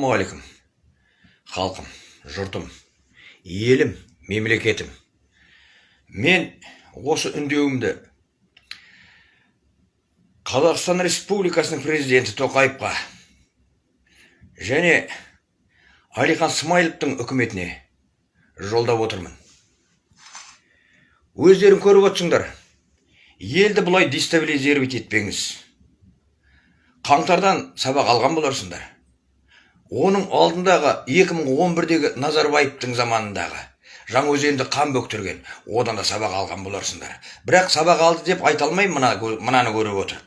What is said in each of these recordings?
ассалаумағалейкум халқым жұртым елім мемлекетім. Мен осы үндеуімді қазақстан республикасының президенті тоқаевқа және әлихан смайыловтың үкіметіне жолдап отырмын. Өздерің көріп отырсыңдар. Елді бұлай дестабилизировать етпеңіз. Қаңтардан сабақ алған боларсыңдар. Оның алдындағы 2011-дегі назарбаевтың заманындағы жаңаөзенді қан бөктірген. Одан да сабақ алған боларсыңдар. Бірақ сабақ алды деп айта алмаймын мына, мынаны көріп отырып.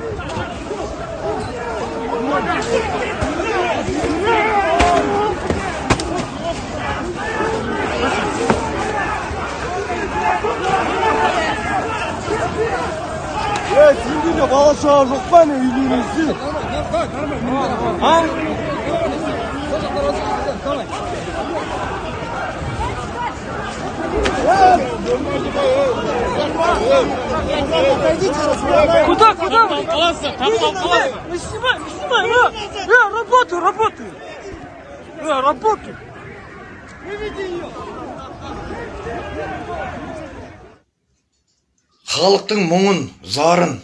Е, сенде де бала шаға жоқ па не үйленесің? А? Куда, куда? Не снимай, не снимай! Я, я работаю, работаю! Я работаю! халықтың мұңын зарын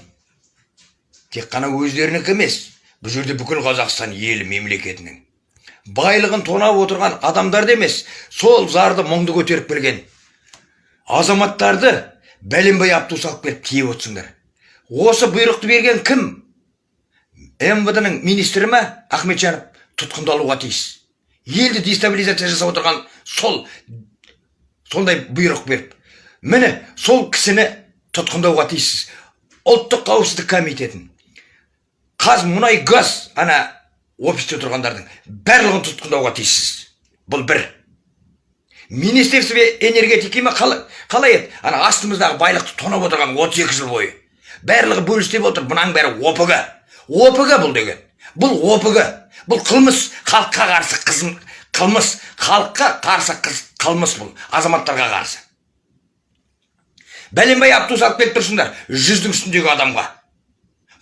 тек қана өздерінікі емес. Бұл жерде бүкіл қазақстан елі мемлекетінің. Байлығын тонап отырған адамдарды емес. Сол зарды мұңды көтеріп келген. Азаматтарды бәленбай абту салып келіп тиеп отырсыңдар. Осы бұйрықты берген кім? Мвд ның министрі ма ахметжанов? Тұтқындалуға тиіс. Елді дестабилизация жасап отырған сол сондай бұйрық беріп. Міне сол кісіні тұтқындауға тиіссіз. Ұлттық қауіпсіздік комитетін. Қазмұнай газ ана офисте тұрғандардың барлығын тұтқындауға тиіссіз. Бұл бір. Министерство энергетики ма қалай, еді? Ана астымыздағы байлықты тонап отырған 32 жыл бойы. Барлығы бөлістеп отыр мынаның бәрі опг. Опг бұл деген. Бұл опг. Бұл қылмыс халыққа қарсы қызым қылмыс халыққа қарсы қылмыс бұл азаматтарға қарсы. Бәленбай абту салып келіп тұрсыңдар жүздің үстіндегі адамға.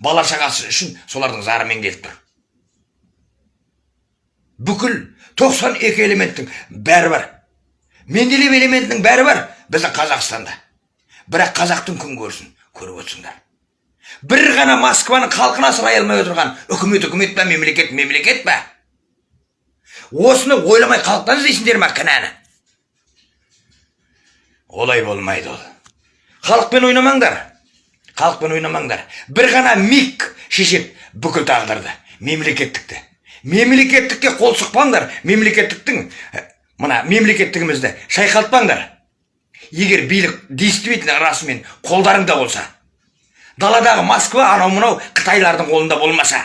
Бала шағасы үшін солардың зарымен келіп тұр. Бүкіл 92 элементтің бәрі бар. Менделеев элементінің бәрі бар біздің қазақстанда. Бірақ қазақтың күн көрсін көріп отырсыңдар. Бір ғана москваның халқын асырай алмай отырған үкімет үкімет па мемлекет мемлекет па осыны ойламай халықтан іздейсіңдер ма кінәні? Олай болмайды ол. Халықпен ойнамаңдар. Халықпен ойнамаңдар. бір ғана миг шешеді бүкіл тағдырды. Мемлекеттікті. Мемлекеттікке қол сұқпаңдар. Мемлекеттіктің мына мемлекеттігімізді шайқалтпаңдар. Егер билік действительно расымен қолдарыңда болса даладағы москва анау мынау қытайлардың қолында болмаса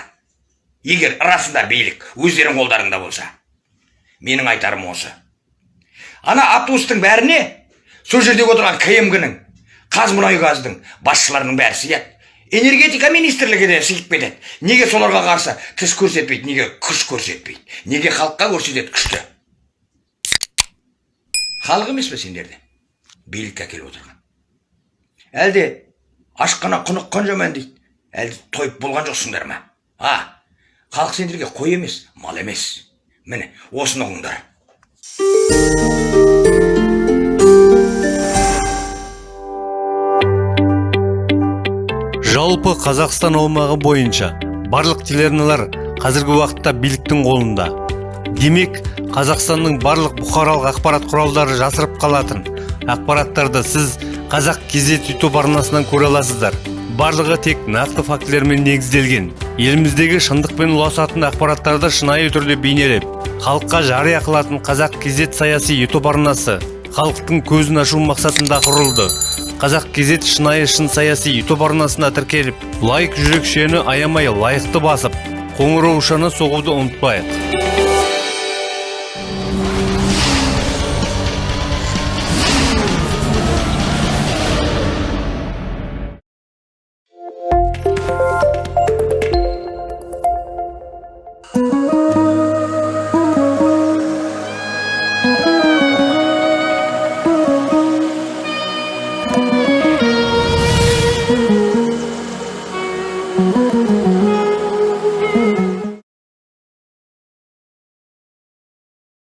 егер расында билік өздерің қолдарыңда болса менің айтарым осы. Ана автобустың бәріне сол жердегі отырған кмг ның қазмұнайгаздың басшыларының бәрі сияды энергетика министрлігі де сыйып кетеді. Неге соларға қарсы тіс көрсетпейді неге күш көрсетпейді неге халыққа көрсетеді күшті? Халық емес пе сендерде? Билікке әкеліп отырған. Әлде ашқана құныққан жаман дейді? Әлде тойып болған жоқсыңдар ма? А халық сендерге қой емес мал емес. Міне осыны ұғыңдар жалпы қазақстан аумағы бойынша барлық телеарналар қазіргі уақытта биліктің қолында. Демек қазақстанның барлық бұқаралық ақпарат құралдары жасырып қалатын. Ақпараттарды сіз қазақ кезет ютуб арнасынан көре аласыздар. Барлығы тек нақты фактілермен негізделген. Еліміздегі шындықпен ұласатын ақпараттарды шынайы түрде бейнелеп халыққа жария қылатын қазақ кезет саяси ютуб арнасы халықтың көзін ашу мақсатында құрылды. Қазақ кезет шынайы шын саяси ютуб арнасына тіркеліп лайк жүрекшені аямай лайықты басып қоңыраушаны соғуды ұмытпайық.